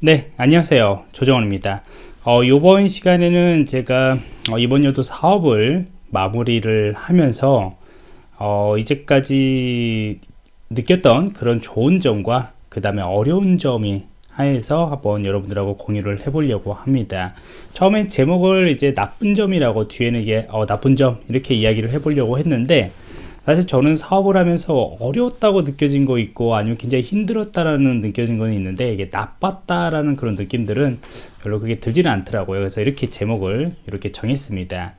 네 안녕하세요. 조정원입니다. 어, 이번 시간에는 제가 어, 이번 연도 사업을 마무리를 하면서 어, 이제까지 느꼈던 그런 좋은 점과 그 다음에 어려운 점이 하에서 한번 여러분들하고 공유를 해보려고 합니다. 처음엔 제목을 이제 나쁜 점이라고 뒤에는 이게 어, 나쁜 점 이렇게 이야기를 해보려고 했는데 사실 저는 사업을 하면서 어려웠다고 느껴진 거 있고 아니면 굉장히 힘들었다라는 느껴진 건 있는데 이게 나빴다라는 그런 느낌들은 별로 그게 들지는 않더라고요. 그래서 이렇게 제목을 이렇게 정했습니다.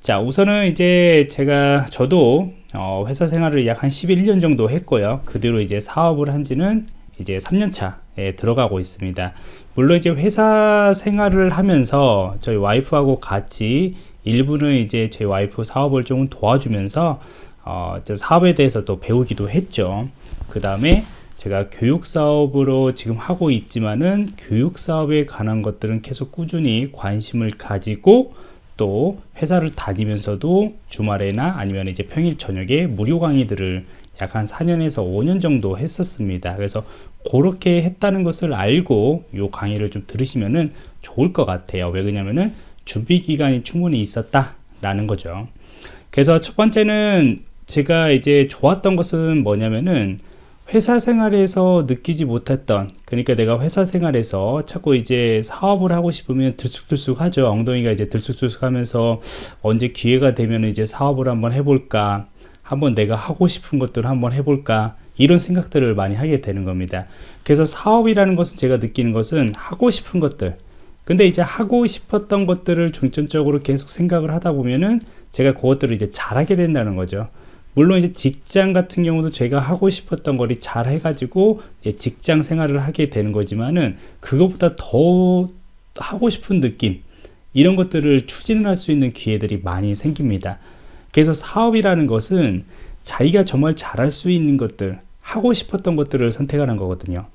자 우선은 이제 제가 저도 어, 회사 생활을 약 한 11년 정도 했고요. 그 뒤로 이제 사업을 한 지는 이제 3년차에 들어가고 있습니다. 물론 이제 회사 생활을 하면서 저희 와이프하고 같이 일부는 이제 제 와이프 사업을 좀 도와주면서 어, 사업에 대해서 또 배우기도 했죠. 그 다음에 제가 교육 사업으로 지금 하고 있지만은 교육 사업에 관한 것들은 계속 꾸준히 관심을 가지고 또 회사를 다니면서도 주말에나 아니면 이제 평일 저녁에 무료 강의들을 약 한 4년에서 5년 정도 했었습니다. 그래서 그렇게 했다는 것을 알고 요 강의를 좀 들으시면은 좋을 것 같아요. 왜 그러냐면은 준비 기간이 충분히 있었다 라는 거죠. 그래서 첫 번째는 제가 이제 좋았던 것은 뭐냐면은 회사 생활에서 느끼지 못했던 그러니까 내가 회사 생활에서 자꾸 이제 사업을 하고 싶으면 들쑥들쑥 하죠. 엉덩이가 이제 들쑥들쑥 하면서 언제 기회가 되면 이제 사업을 한번 해볼까? 한번 내가 하고 싶은 것들을 한번 해볼까? 이런 생각들을 많이 하게 되는 겁니다. 그래서 사업이라는 것은 제가 느끼는 것은 하고 싶은 것들. 근데 이제 하고 싶었던 것들을 중점적으로 계속 생각을 하다 보면은 제가 그것들을 이제 잘하게 된다는 거죠 물론 이제 직장 같은 경우도 제가 하고 싶었던 거를 잘 해가지고 직장 생활을 하게 되는 거지만은 그것보다 더 하고 싶은 느낌 이런 것들을 추진을 할 수 있는 기회들이 많이 생깁니다. 그래서 사업이라는 것은 자기가 정말 잘할 수 있는 것들 하고 싶었던 것들을 선택하는 거거든요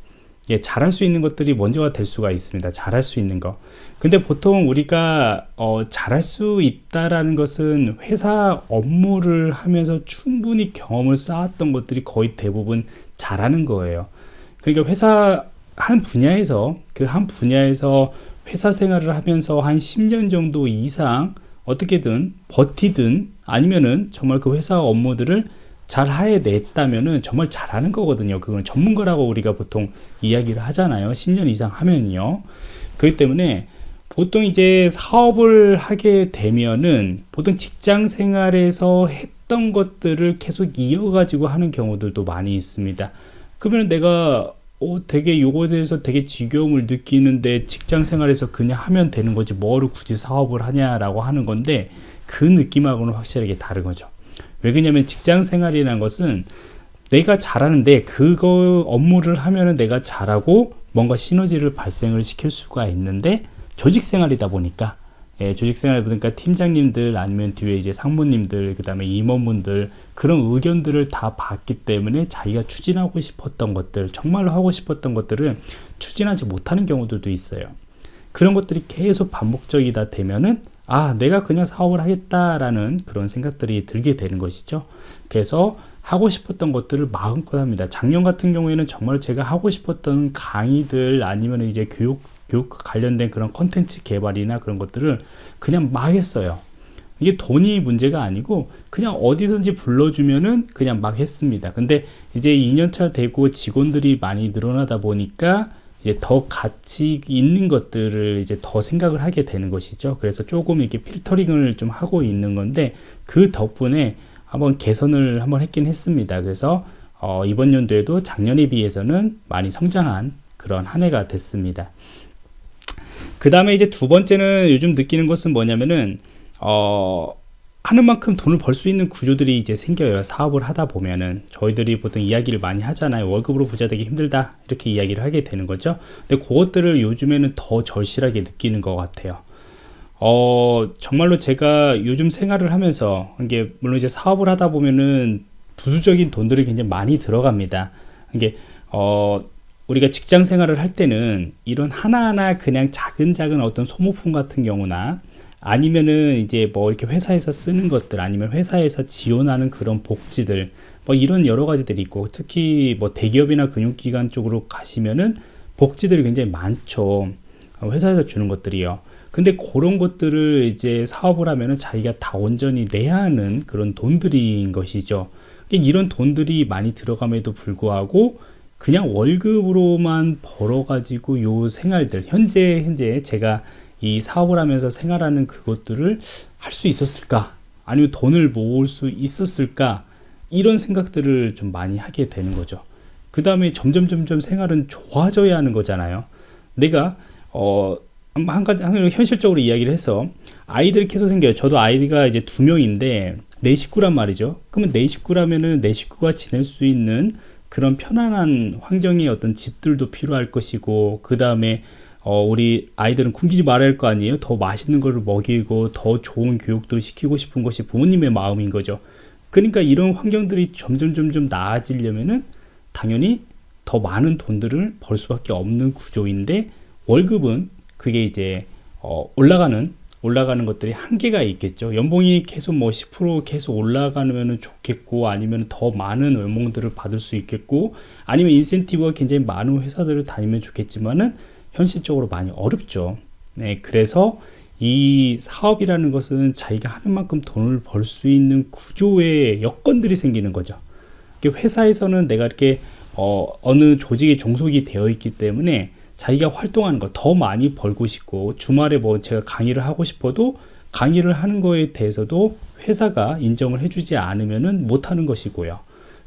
예, 잘할 수 있는 것들이 먼저가 될 수가 있습니다. 잘할 수 있는 거. 근데 보통 우리가 어, 잘할 수 있다라는 것은 회사 업무를 하면서 충분히 경험을 쌓았던 것들이 거의 대부분 잘하는 거예요. 그러니까 회사 한 분야에서 그 한 분야에서 회사 생활을 하면서 한 10년 정도 이상 어떻게든 버티든 아니면은 정말 그 회사 업무들을 잘 해냈다면은 정말 잘하는 거거든요. 그건 전문가라고 우리가 보통 이야기를 하잖아요. 10년 이상 하면요. 그렇기 때문에 보통 이제 사업을 하게 되면은 보통 직장 생활에서 했던 것들을 계속 이어가지고 하는 경우들도 많이 있습니다. 그러면 내가 어, 되게 요거에 대해서 되게 지겨움을 느끼는데 직장 생활에서 그냥 하면 되는 거지 뭐를 굳이 사업을 하냐라고 하는 건데 그 느낌하고는 확실하게 다른 거죠. 왜 그러냐면 직장 생활이라는 것은 내가 잘하는데 그거 업무를 하면은 내가 잘하고 뭔가 시너지를 발생을 시킬 수가 있는데 조직 생활이다 보니까. 예, 조직 생활 보니까 팀장님들 아니면 뒤에 이제 상무님들 그 다음에 임원분들 그런 의견들을 다 봤기 때문에 자기가 추진하고 싶었던 것들 정말로 하고 싶었던 것들을 추진하지 못하는 경우들도 있어요. 그런 것들이 계속 반복적이다 되면은 아 내가 그냥 사업을 하겠다라는 그런 생각들이 들게 되는 것이죠. 그래서 하고 싶었던 것들을 마음껏 합니다. 작년 같은 경우에는 정말 제가 하고 싶었던 강의들 아니면 이제 교육 교육 관련된 그런 컨텐츠 개발이나 그런 것들을 그냥 막 했어요. 이게 돈이 문제가 아니고 그냥 어디든지 불러주면은 그냥 막 했습니다. 근데 이제 2년차 되고 직원들이 많이 늘어나다 보니까 이제 더 가치 있는 것들을 이제 더 생각을 하게 되는 것이죠. 그래서 조금 이렇게 필터링을 좀 하고 있는 건데 그 덕분에 한번 개선을 한번 했긴 했습니다. 그래서 어, 이번 연도에도 작년에 비해서는 많이 성장한 그런 한 해가 됐습니다. 그 다음에 이제 두 번째는 요즘 느끼는 것은 뭐냐면은 어, 하는 만큼 돈을 벌 수 있는 구조들이 이제 생겨요. 사업을 하다 보면은. 저희들이 보통 이야기를 많이 하잖아요. 월급으로 부자 되기 힘들다. 이렇게 이야기를 하게 되는 거죠. 근데 그것들을 요즘에는 더 절실하게 느끼는 것 같아요. 어 정말로 제가 요즘 생활을 하면서 이게 물론 이제 사업을 하다 보면은 부수적인 돈들이 굉장히 많이 들어갑니다. 이게 어 우리가 직장 생활을 할 때는 이런 하나하나 그냥 작은 작은 어떤 소모품 같은 경우나 아니면은 이제 뭐 이렇게 회사에서 쓰는 것들 아니면 회사에서 지원하는 그런 복지들 뭐 이런 여러 가지들이 있고 특히 뭐 대기업이나 금융기관 쪽으로 가시면은 복지들이 굉장히 많죠. 어, 회사에서 주는 것들이요. 근데 그런 것들을 이제 사업을 하면은 자기가 다 온전히 내야 하는 그런 돈들인 것이죠. 그러니까 이런 돈들이 많이 들어감에도 불구하고 그냥 월급으로만 벌어가지고 요 생활들 현재 현재 제가 이 사업을 하면서 생활하는 그것들을 할 수 있었을까? 아니면 돈을 모을 수 있었을까? 이런 생각들을 좀 많이 하게 되는 거죠. 그 다음에 점점 점점 생활은 좋아져야 하는 거잖아요. 내가 어, 한 가지 한 현실적으로 이야기를 해서 아이들이 계속 생겨요. 저도 아이가 이제 두 명인데 내 식구란 말이죠. 그러면 내 식구라면은 내 식구가 지낼 수 있는 그런 편안한 환경의 어떤 집들도 필요할 것이고 그 다음에 어, 우리 아이들은 굶기지 말아야 할 거 아니에요 더 맛있는 거를 먹이고 더 좋은 교육도 시키고 싶은 것이 부모님의 마음인 거죠 그러니까 이런 환경들이 점점 점점 나아지려면은 당연히 더 많은 돈들을 벌 수밖에 없는 구조인데 월급은 그게 이제 어, 올라가는 올라가는 것들이 한계가 있겠죠. 연봉이 계속 뭐 10% 계속 올라가면 좋겠고 아니면 더 많은 연봉들을 받을 수 있겠고 아니면 인센티브가 굉장히 많은 회사들을 다니면 좋겠지만은 현실적으로 많이 어렵죠. 네, 그래서 이 사업이라는 것은 자기가 하는 만큼 돈을 벌 수 있는 구조의 여건들이 생기는 거죠. 회사에서는 내가 이렇게 어, 어느 조직에 종속이 되어 있기 때문에 자기가 활동하는 거 더 많이 벌고 싶고 주말에 뭐 제가 강의를 하고 싶어도 강의를 하는 거에 대해서도 회사가 인정을 해주지 않으면은 못하는 것이고요.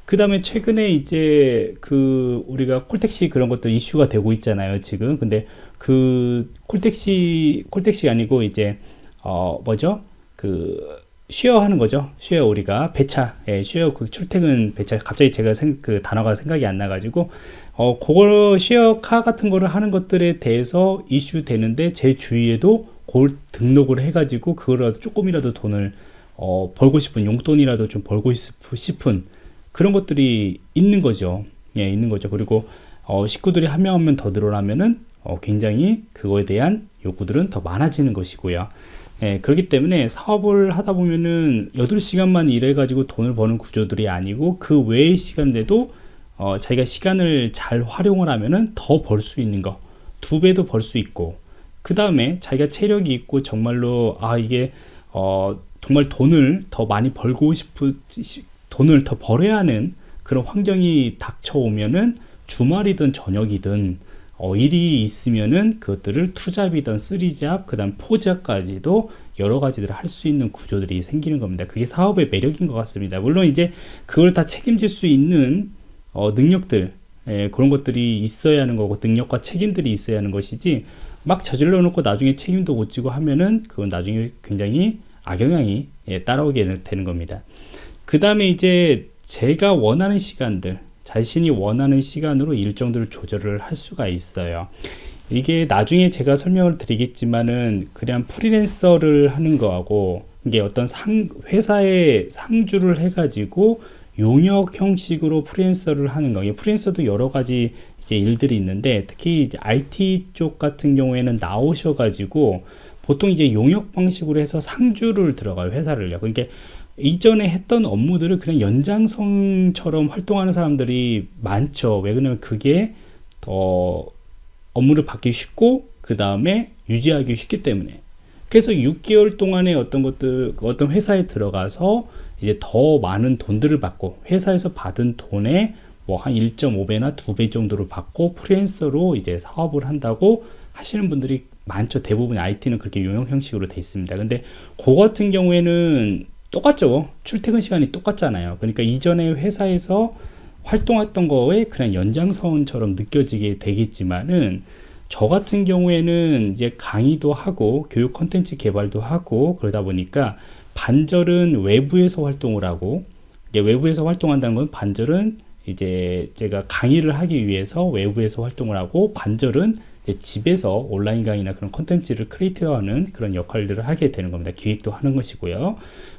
그 다음에 최근에 이제 그 우리가 콜택시 그런 것들 이슈가 되고 있잖아요 지금. 근데 그 콜택시 콜택시 아니고 이제 어 뭐죠? 그 share 하는 거죠. share 우리가 배차. 예, share 그 출퇴근 배차. 갑자기 제가 생, 그 단어가 생각이 안 나가지고 어 그걸 share car 같은 거를 하는 것들에 대해서 이슈 되는데 제 주위에도 그걸 등록을 해가지고 그거라도 조금이라도 돈을 어 벌고 싶은 용돈이라도 좀 벌고 싶은 그런 것들이 있는 거죠. 예, 있는 거죠. 그리고 어, 식구들이 한 명 한 명 더 늘어나면은 어, 굉장히 그거에 대한 욕구들은 더 많아지는 것이고요. 예, 그렇기 때문에 사업을 하다 보면은 8시간만 일해가지고 돈을 버는 구조들이 아니고 그 외의 시간대도 어, 자기가 시간을 잘 활용을 하면은 더 벌 수 있는 거. 두 배도 벌 수 있고. 그 다음에 자기가 체력이 있고 정말로 아, 이게 어, 정말 돈을 더 많이 벌고 싶은 돈을 더 벌어야 하는 그런 환경이 닥쳐오면은 주말이든 저녁이든 어, 일이 있으면은 그것들을 투잡이든 쓰리잡 그 다음 포잡까지도 여러 가지들을 할 수 있는 구조들이 생기는 겁니다. 그게 사업의 매력인 것 같습니다. 물론 이제 그걸 다 책임질 수 있는 어, 능력들 예, 그런 것들이 있어야 하는 거고 능력과 책임들이 있어야 하는 것이지 막 저질러 놓고 나중에 책임도 못 지고 하면은 그건 나중에 굉장히 악영향이 예, 따라오게 되는 겁니다 그 다음에 이제 제가 원하는 시간들 자신이 원하는 시간으로 일정들을 조절을 할 수가 있어요 이게 나중에 제가 설명을 드리겠지만은 그냥 프리랜서를 하는 거하고 이게 어떤 상, 회사에 상주를 해가지고 용역 형식으로 프리랜서를 하는 거. 프리랜서도 여러 가지 이제 일들이 있는데 특히 이제 IT 쪽 같은 경우에는 나오셔가지고 보통 이제 용역 방식으로 해서 상주를 들어가요 회사를요. 그러니까 이전에 했던 업무들을 그냥 연장성처럼 활동하는 사람들이 많죠. 왜 그러냐면 그게 더 업무를 받기 쉽고 그 다음에 유지하기 쉽기 때문에. 그래서 6개월 동안의 어떤 것들 어떤 회사에 들어가서 이제 더 많은 돈들을 받고 회사에서 받은 돈에 뭐 한 1.5배나 2배 정도를 받고 프리랜서로 이제 사업을 한다고 하시는 분들이 많죠. 대부분 IT는 그렇게 용역 형식으로 돼 있습니다. 근데 그 같은 경우에는 똑같죠 출퇴근 시간이 똑같잖아요 그러니까 이전에 회사에서 활동했던 거에 그냥 연장선처럼 느껴지게 되겠지만은 저 같은 경우에는 이제 강의도 하고 교육 컨텐츠 개발도 하고 그러다 보니까 반절은 외부에서 활동을 하고 외부에서 활동한다는 건 반절은 이제 제가 강의를 하기 위해서 외부에서 활동을 하고 반절은 집에서 온라인 강의나 그런 컨텐츠를 create하는 그런 역할들을 하게 되는 겁니다. 기획도 하는 것이고요.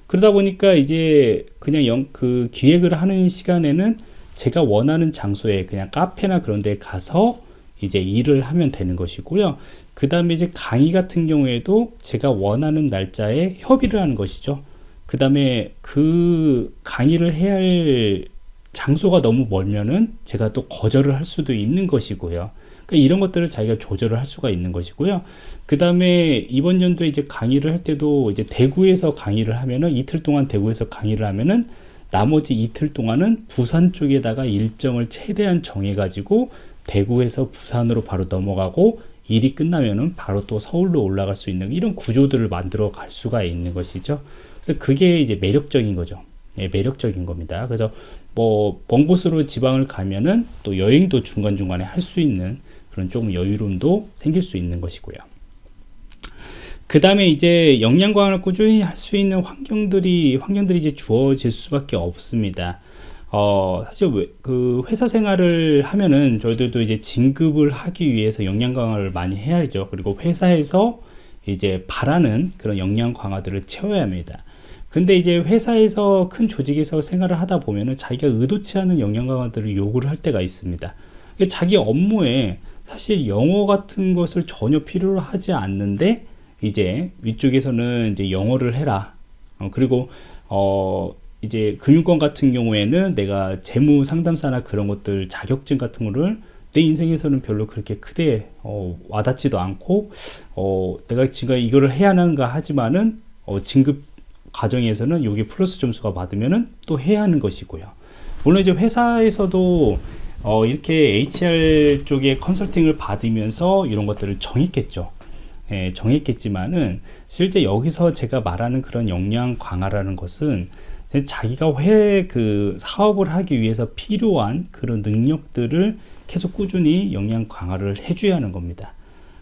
그러다 보니까 이제 그냥 영, 그 기획을 하는 시간에는 제가 원하는 장소에 그냥 카페나 그런 데 가서 이제 일을 하면 되는 것이고요. 그 다음에 이제 강의 같은 경우에도 제가 원하는 날짜에 협의를 하는 것이죠. 그 다음에 그 강의를 해야 할 장소가 너무 멀면은 제가 또 거절을 할 수도 있는 것이고요. 그러니까 이런 것들을 자기가 조절을 할 수가 있는 것이고요. 그 다음에 이번 연도에 이제 강의를 할 때도 이제 대구에서 강의를 하면은 이틀 동안 대구에서 강의를 하면은 나머지 이틀 동안은 부산 쪽에다가 일정을 최대한 정해가지고 대구에서 부산으로 바로 넘어가고 일이 끝나면은 바로 또 서울로 올라갈 수 있는 이런 구조들을 만들어 갈 수가 있는 것이죠. 그래서 그게 이제 매력적인 거죠. 예, 매력적인 겁니다. 그래서 뭐 먼 곳으로 지방을 가면은 또 여행도 중간중간에 할 수 있는 그런 조금 여유로움도 생길 수 있는 것이고요. 그 다음에 이제 역량 강화를 꾸준히 할 수 있는 환경들이 환경들이 이제 주어질 수밖에 없습니다. 어, 사실 왜, 그 회사 생활을 하면은 저희들도 이제 진급을 하기 위해서 역량 강화를 많이 해야죠. 그리고 회사에서 이제 바라는 그런 역량 강화들을 채워야 합니다. 근데 이제 회사에서 큰 조직에서 생활을 하다 보면은 자기가 의도치 않은 역량 강화들을 요구를 할 때가 있습니다. 자기 업무에 사실 영어 같은 것을 전혀 필요로 하지 않는데 이제 위쪽에서는 이제 영어를 해라. 어, 그리고 어 이제 금융권 같은 경우에는 내가 재무 상담사나 그런 것들 자격증 같은 거를 내 인생에서는 별로 그렇게 크게 어, 와닿지도 않고 어, 내가 지금 이거를 해야 하는가 하지만은 어, 진급 과정에서는 여기 플러스 점수가 받으면은 또 해야 하는 것이고요. 물론 이제 회사에서도 어, 이렇게 HR 쪽에 컨설팅을 받으면서 이런 것들을 정했겠죠. 예, 정했겠지만은 실제 여기서 제가 말하는 그런 역량 강화라는 것은 자기가 회 그 사업을 하기 위해서 필요한 그런 능력들을 계속 꾸준히 역량 강화를 해줘야 하는 겁니다.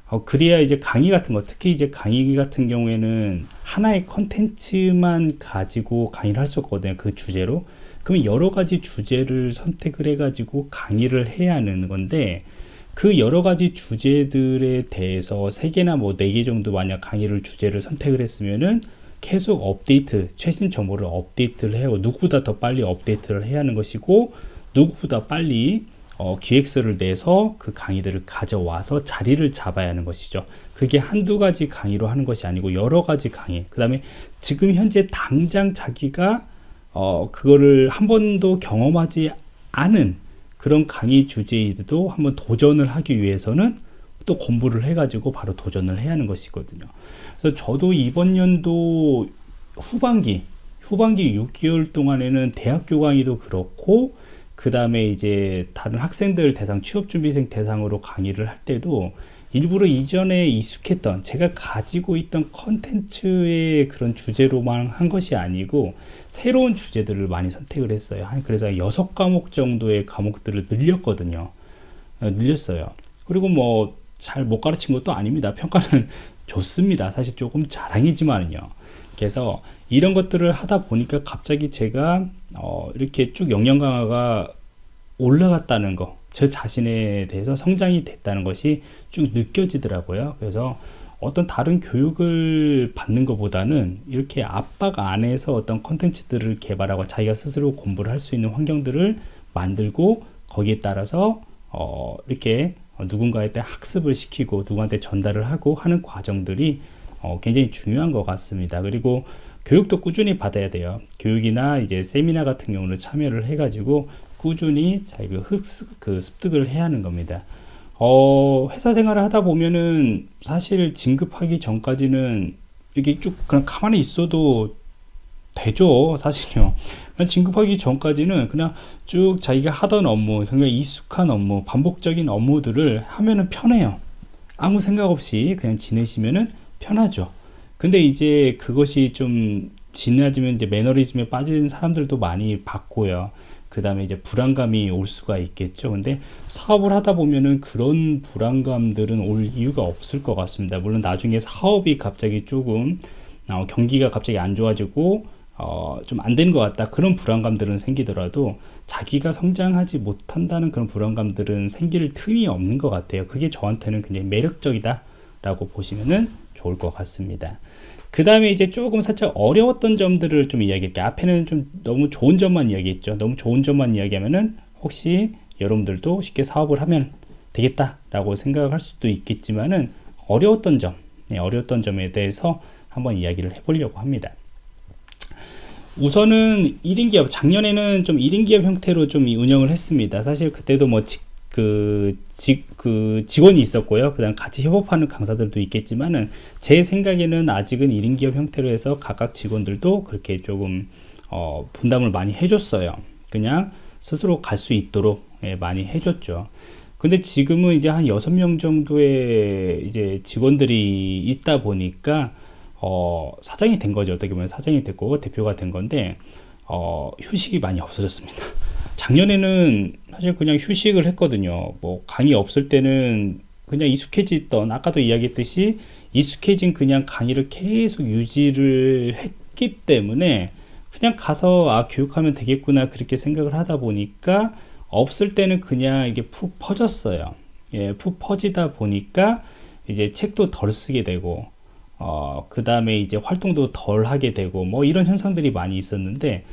어, 그래야 이제 강의 같은 거, 특히 이제 강의 같은 경우에는 하나의 컨텐츠만 가지고 강의를 할 수 없거든요. 그 주제로. 그러면 여러 가지 주제를 선택을 해가지고 강의를 해야 하는 건데, 그 여러 가지 주제들에 대해서 세 개나 뭐 네 개 정도 만약 강의를 주제를 선택을 했으면은 계속 업데이트, 최신 정보를 업데이트를 해요. 누구보다 더 빨리 업데이트를 해야 하는 것이고, 누구보다 빨리 어, 기획서를 내서 그 강의들을 가져와서 자리를 잡아야 하는 것이죠. 그게 한두 가지 강의로 하는 것이 아니고 여러 가지 강의. 그 다음에 지금 현재 당장 자기가 어, 그거를 한 번도 경험하지 않은 그런 강의 주제에도 한번 도전을 하기 위해서는 또 공부를 해가지고 바로 도전을 해야 하는 것이거든요. 그래서 저도 이번 연도 후반기, 후반기 6개월 동안에는 대학교 강의도 그렇고, 그 다음에 이제 다른 학생들 대상, 취업준비생 대상으로 강의를 할 때도 일부러 이전에 익숙했던 제가 가지고 있던 컨텐츠의 그런 주제로만 한 것이 아니고 새로운 주제들을 많이 선택을 했어요. 그래서 여섯 과목 정도의 과목들을 늘렸거든요. 어, 늘렸어요. 그리고 뭐 잘 못 가르친 것도 아닙니다. 평가는 좋습니다. 사실 조금 자랑이지만요. 그래서 이런 것들을 하다 보니까 갑자기 제가 어 이렇게 쭉 역량 강화가 올라갔다는 거, 저 자신에 대해서 성장이 됐다는 것이 쭉 느껴지더라고요. 그래서 어떤 다른 교육을 받는 것보다는 이렇게 압박 안에서 어떤 컨텐츠들을 개발하고 자기가 스스로 공부를 할 수 있는 환경들을 만들고 거기에 따라서 어 이렇게 누군가한테 학습을 시키고 누구한테 전달을 하고 하는 과정들이 어 굉장히 중요한 것 같습니다. 그리고 교육도 꾸준히 받아야 돼요. 교육이나 이제 세미나 같은 경우는 참여를 해가지고 꾸준히 자기가 흡습, 그 습득을 해야 하는 겁니다. 어, 회사 생활을 하다 보면은 사실 진급하기 전까지는 이렇게 쭉 그냥 가만히 있어도 되죠. 사실요. 진급하기 전까지는 그냥 쭉 자기가 하던 업무, 굉장히 익숙한 업무, 반복적인 업무들을 하면은 편해요. 아무 생각 없이 그냥 지내시면은 편하죠. 근데 이제 그것이 좀 지나지면 이제 매너리즘에 빠진 사람들도 많이 봤고요. 그 다음에 이제 불안감이 올 수가 있겠죠. 근데 사업을 하다 보면은 그런 불안감들은 올 이유가 없을 것 같습니다. 물론 나중에 사업이 갑자기 조금 어, 경기가 갑자기 안 좋아지고 어, 좀안 되는 것 같다. 그런 불안감들은 생기더라도 자기가 성장하지 못한다는 그런 불안감들은 생길 틈이 없는 것 같아요. 그게 저한테는 굉장히 매력적이다. 라고 보시면은 좋을 것 같습니다. 그 다음에 이제 조금 살짝 어려웠던 점들을 좀 이야기할게요. 앞에는 좀 너무 좋은 점만 이야기했죠. 너무 좋은 점만 이야기하면은 혹시 여러분들도 쉽게 사업을 하면 되겠다 라고 생각할 수도 있겠지만은 어려웠던 점, 네, 어려웠던 점에 대해서 한번 이야기를 해보려고 합니다. 우선은 1인 기업, 작년에는 좀 1인 기업 형태로 좀 운영을 했습니다. 사실 그때도 뭐 그, 직, 그 직원이 있었고요. 그 다음 같이 협업하는 강사들도 있겠지만은 제 생각에는 아직은 1인 기업 형태로 해서 각각 직원들도 그렇게 조금 어, 분담을 많이 해줬어요. 그냥 스스로 갈 수 있도록 예, 많이 해줬죠. 근데 지금은 이제 한 여섯 명 정도의 이제 직원들이 있다 보니까 어, 사장이 된 거죠. 어떻게 보면 사장이 됐고 대표가 된 건데 어, 휴식이 많이 없어졌습니다. 작년에는 사실 그냥 휴식을 했거든요. 뭐 강의 없을 때는 그냥 익숙해지던 아까도 이야기했듯이 익숙해진 그냥 강의를 계속 유지를 했기 때문에 그냥 가서 아 교육하면 되겠구나 그렇게 생각을 하다 보니까 없을 때는 그냥 이게 푹 퍼졌어요. 예, 푹 퍼지다 보니까 이제 책도 덜 쓰게 되고 어, 그 다음에 이제 활동도 덜 하게 되고 뭐 이런 현상들이 많이 있었는데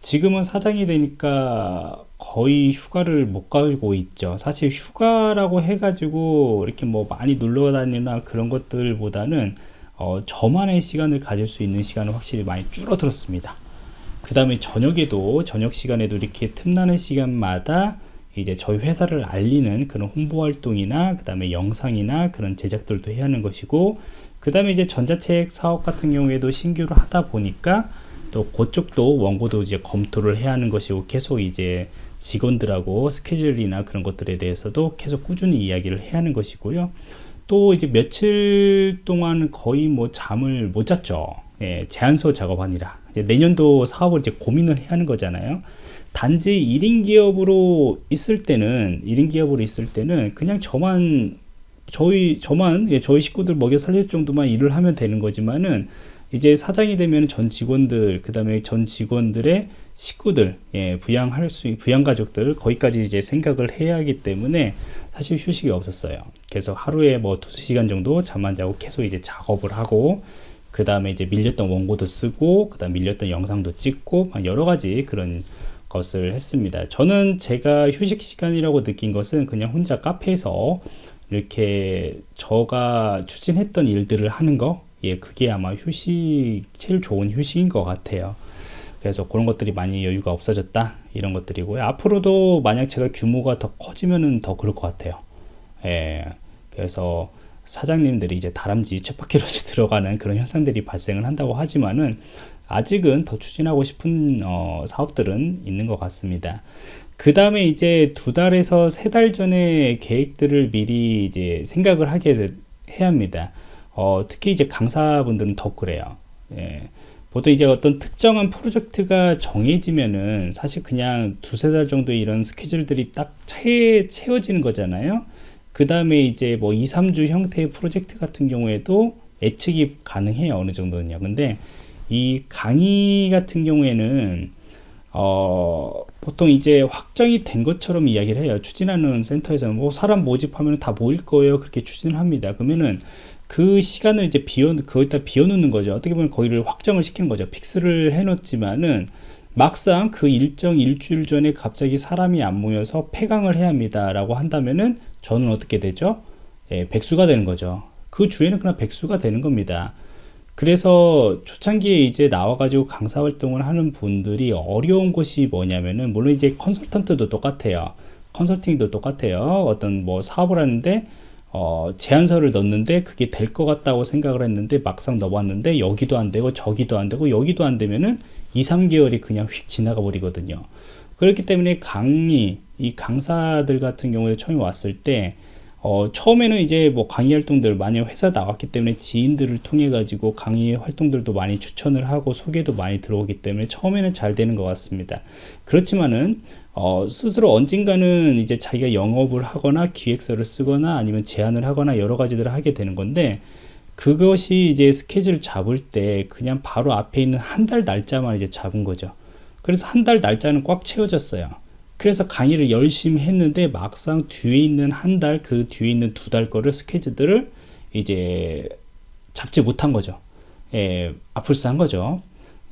지금은 사장이 되니까 거의 휴가를 못 가고 있죠. 사실 휴가라고 해가지고 이렇게 뭐 많이 놀러 다니나 그런 것들보다는 어, 저만의 시간을 가질 수 있는 시간은 확실히 많이 줄어들었습니다. 그 다음에 저녁에도 저녁 시간에도 이렇게 틈나는 시간마다 이제 저희 회사를 알리는 그런 홍보 활동이나 그 다음에 영상이나 그런 제작들도 해야 하는 것이고 그 다음에 이제 전자책 사업 같은 경우에도 신규로 하다 보니까 또 그쪽도 원고도 이제 검토를 해야 하는 것이고 계속 이제 직원들하고 스케줄이나 그런 것들에 대해서도 계속 꾸준히 이야기를 해야 하는 것이고요. 또 이제 며칠 동안 거의 뭐 잠을 못 잤죠. 예, 제안서 작업하니라. 내년도 사업을 이제 고민을 해야 하는 거잖아요. 단지 1인 기업으로 있을 때는 1인 기업으로 있을 때는 그냥 저만 저희 저만 예, 저희 식구들 먹여 살릴 정도만 일을 하면 되는 거지만은 이제 사장이 되면 전 직원들 그 다음에 전 직원들의 식구들 예, 부양할 수 부양 가족들 거기까지 이제 생각을 해야 하기 때문에 사실 휴식이 없었어요. 그래서 하루에 뭐 두세 시간 정도 잠만 자고 계속 이제 작업을 하고 그 다음에 이제 밀렸던 원고도 쓰고 그 다음 밀렸던 영상도 찍고 여러 가지 그런 것을 했습니다. 저는 제가 휴식 시간이라고 느낀 것은 그냥 혼자 카페에서 이렇게 저가 추진했던 일들을 하는 거, 예, 그게 아마 휴식, 제일 좋은 휴식인 것 같아요. 그래서 그런 것들이 많이 여유가 없어졌다. 이런 것들이고요. 앞으로도 만약 제가 규모가 더 커지면은 더 그럴 것 같아요. 예, 그래서 사장님들이 이제 다람쥐 쳇바퀴로 들어가는 그런 현상들이 발생을 한다고 하지만은 아직은 더 추진하고 싶은 어, 사업들은 있는 것 같습니다. 그 다음에 이제 두 달에서 세 달 전에 계획들을 미리 이제 생각을 하게 해야 합니다. 어, 특히 이제 강사분들은 더 그래요. 예. 보통 이제 어떤 특정한 프로젝트가 정해지면은 사실 그냥 두세 달 정도 이런 스케줄들이 딱 채, 채워지는 거잖아요. 그 다음에 이제 뭐 2, 3주 형태의 프로젝트 같은 경우에도 예측이 가능해요. 어느 정도는요. 근데 이 강의 같은 경우에는 어, 보통 이제 확정이 된 것처럼 이야기를 해요. 추진하는 센터에서는 뭐 사람 모집하면 다 모일 거예요. 그렇게 추진을 합니다. 그러면은 그 시간을 이제 비워, 거기다 비워놓는 거죠. 어떻게 보면 거기를 확정을 시키는 거죠. 픽스를 해놓지만은 막상 그 일정 일주일 전에 갑자기 사람이 안 모여서 폐강을 해야 합니다. 라고 한다면은 저는 어떻게 되죠? 예, 백수가 되는 거죠. 그 주에는 그냥 백수가 되는 겁니다. 그래서 초창기에 이제 나와가지고 강사 활동을 하는 분들이 어려운 것이 뭐냐면은 물론 이제 컨설턴트도 똑같아요. 컨설팅도 똑같아요. 어떤 뭐 사업을 하는데 어, 제안서를 넣는데 그게 될 것 같다고 생각을 했는데 막상 넣어봤는데 여기도 안 되고 저기도 안 되고 여기도 안 되면은 2, 3개월이 그냥 휙 지나가 버리거든요. 그렇기 때문에 강의, 이 강사들 같은 경우에 처음에 왔을 때 어, 처음에는 이제 뭐 강의 활동들 많이 회사 나왔기 때문에 지인들을 통해 가지고 강의 활동들도 많이 추천을 하고 소개도 많이 들어오기 때문에 처음에는 잘 되는 것 같습니다. 그렇지만은 어, 스스로 언젠가는 이제 자기가 영업을 하거나 기획서를 쓰거나 아니면 제안을 하거나 여러 가지들을 하게 되는 건데 그것이 이제 스케줄 잡을 때 그냥 바로 앞에 있는 한 달 날짜만 이제 잡은 거죠. 그래서 한 달 날짜는 꽉 채워졌어요. 그래서 강의를 열심히 했는데 막상 뒤에 있는 한 달, 그 뒤에 있는 두 달 거를 스케줄들을 이제 잡지 못한 거죠. 예, 아플스한 거죠.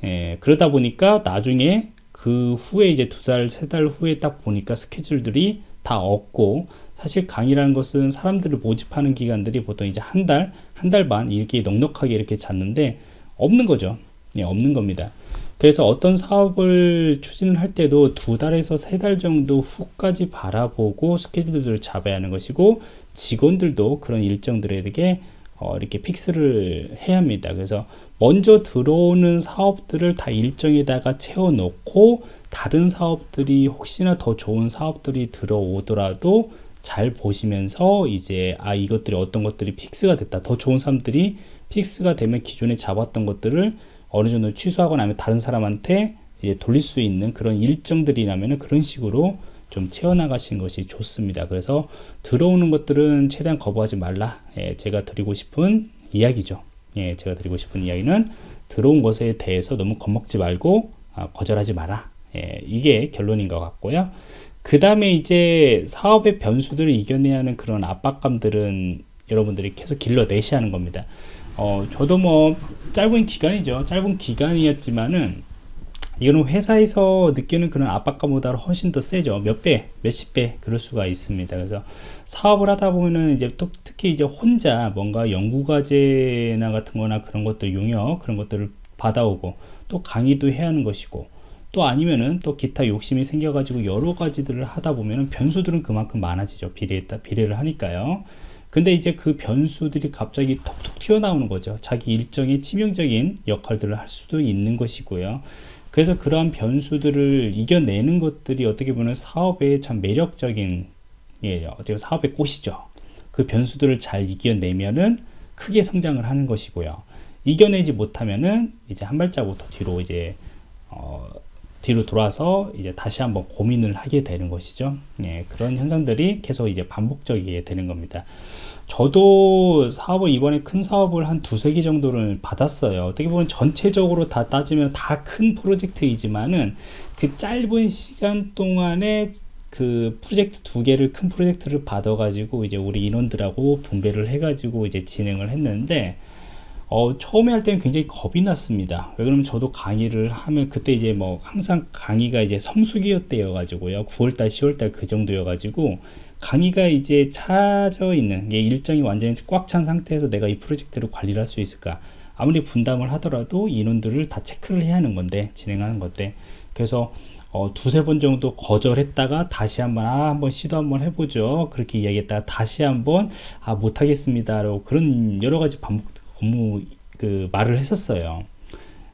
예, 그러다 보니까 나중에 그 후에 이제 두 달, 세 달 후에 딱 보니까 스케줄들이 다 없고 사실 강의라는 것은 사람들을 모집하는 기간들이 보통 이제 한 달, 한 달 반 이렇게 넉넉하게 이렇게 잤는데 없는 거죠. 예, 없는 겁니다. 그래서 어떤 사업을 추진을 할 때도 두 달에서 세 달 정도 후까지 바라보고 스케줄들을 잡아야 하는 것이고 직원들도 그런 일정들에게 어, 이렇게 fix를 해야 합니다. 그래서 먼저 들어오는 사업들을 다 일정에다가 채워 놓고 다른 사업들이 혹시나 더 좋은 사업들이 들어오더라도 잘 보시면서 이제 아 이것들이 어떤 것들이 fix가 됐다 더 좋은 사람들이 픽스가 되면 기존에 잡았던 것들을 어느 정도 취소하거나 아니면 다른 사람한테 돌릴 수 있는 그런 일정들이라면 그런 식으로 좀 채워나가신 것이 좋습니다. 그래서 들어오는 것들은 최대한 거부하지 말라. 예, 제가 드리고 싶은 이야기죠. 예, 제가 드리고 싶은 이야기는 들어온 것에 대해서 너무 겁먹지 말고 아, 거절하지 마라. 예, 이게 결론인 것 같고요. 그 다음에 이제 사업의 변수들을 이겨내야 하는 그런 압박감들은 여러분들이 계속 길러내셔야 하는 겁니다. 어, 저도 뭐 짧은 기간이죠. 짧은 기간이었지만은 이거는 회사에서 느끼는 그런 압박감보다 훨씬 더 세죠. 몇 배, 몇십 배 그럴 수가 있습니다. 그래서 사업을 하다 보면은 이제 또 특히 이제 혼자 뭔가 연구과제나 같은 거나 그런 것들 용역 그런 것들을 받아오고 또 강의도 해야 하는 것이고 또 아니면은 또 기타 욕심이 생겨가지고 여러 가지들을 하다 보면은 변수들은 그만큼 많아지죠. 비례했다, 비례를 하니까요. 근데 이제 그 변수들이 갑자기 톡톡 튀어나오는 거죠. 자기 일정의 치명적인 역할들을 할 수도 있는 것이고요. 그래서 그러한 변수들을 이겨내는 것들이 어떻게 보면 사업의 참 매력적인 예, 어떻게 사업의 꽃이죠. 그 변수들을 잘 이겨내면은 크게 성장을 하는 것이고요. 이겨내지 못하면은 이제 한 발자국 더 뒤로 이제 어, 뒤로 돌아서 이제 다시 한번 고민을 하게 되는 것이죠. 예, 그런 현상들이 계속 이제 반복적이게 되는 겁니다. 저도 사업을 이번에 큰 사업을 한 두세 개 정도를 받았어요. 어떻게 보면 전체적으로 다 따지면 다 큰 프로젝트이지만은 그 짧은 시간 동안에 그 프로젝트 두 개를 큰 프로젝트를 받아 가지고 이제 우리 인원들하고 분배를 해 가지고 이제 진행을 했는데 어, 처음에 할 때는 굉장히 겁이 났습니다. 왜 그러면 저도 강의를 하면 그때 이제 뭐 항상 강의가 이제 성수기였대여 가지고요. 9월달, 10월달 그 정도여 가지고 강의가 이제 차져 있는 게 일정이 완전히 꽉 찬 상태에서 내가 이 프로젝트를 관리를 할 수 있을까? 아무리 분담을 하더라도 인원들을 다 체크를 해야 하는 건데 진행하는 건데. 그래서 어, 두세 번 정도 거절했다가 다시 한번 아 한번 시도 한번 해보죠. 그렇게 이야기했다가 다시 한번 아 못하겠습니다 라고 그런 여러 가지 반복 업무 그 말을 했었어요.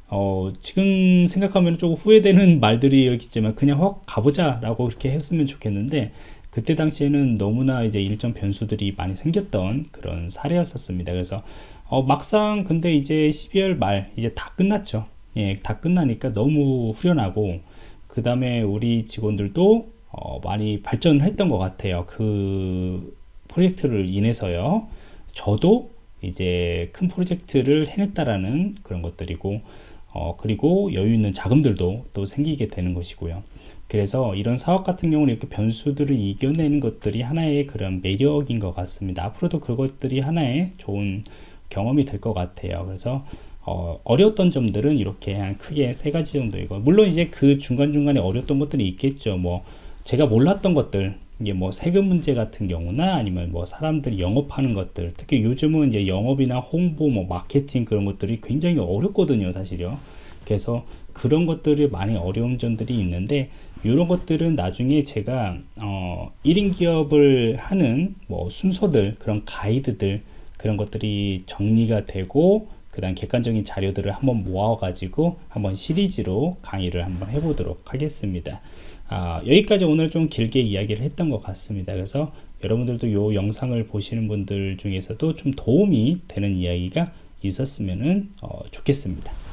어, 지금 생각하면 조금 후회되는 말들이었겠지만 그냥 확 가보자 라고 이렇게 했으면 좋겠는데 그때 당시에는 너무나 이제 일정 변수들이 많이 생겼던 그런 사례였었습니다. 그래서 어, 막상 근데 이제 12월 말 이제 다 끝났죠. 예, 다 끝나니까 너무 후련하고 그 다음에 우리 직원들도 어, 많이 발전을 했던 것 같아요. 그 프로젝트를 인해서요. 저도 이제 큰 프로젝트를 해냈다라는 그런 것들이고 어, 그리고 여유 있는 자금들도 또 생기게 되는 것이고요. 그래서 이런 사업 같은 경우는 이렇게 변수들을 이겨내는 것들이 하나의 그런 매력인 것 같습니다. 앞으로도 그것들이 하나의 좋은 경험이 될 것 같아요. 그래서 어, 어려웠던 점들은 이렇게 한 크게 세 가지 정도이고 물론 이제 그 중간중간에 어려웠던 것들이 있겠죠. 뭐 제가 몰랐던 것들 이게 뭐 세금 문제 같은 경우나 아니면 뭐 사람들이 영업하는 것들 특히 요즘은 이제 영업이나 홍보 뭐 마케팅 그런 것들이 굉장히 어렵거든요 사실요 그래서 그런 것들이 많이 어려운 점들이 있는데 이런 것들은 나중에 제가 어, 1인 기업을 하는 뭐 순서들 그런 가이드들 그런 것들이 정리가 되고 그 다음 객관적인 자료들을 한번 모아 가지고 한번 시리즈로 강의를 한번 해보도록 하겠습니다. 아, 여기까지 오늘 좀 길게 이야기를 했던 것 같습니다. 그래서 여러분들도 이 영상을 보시는 분들 중에서도 좀 도움이 되는 이야기가 있었으면 어, 좋겠습니다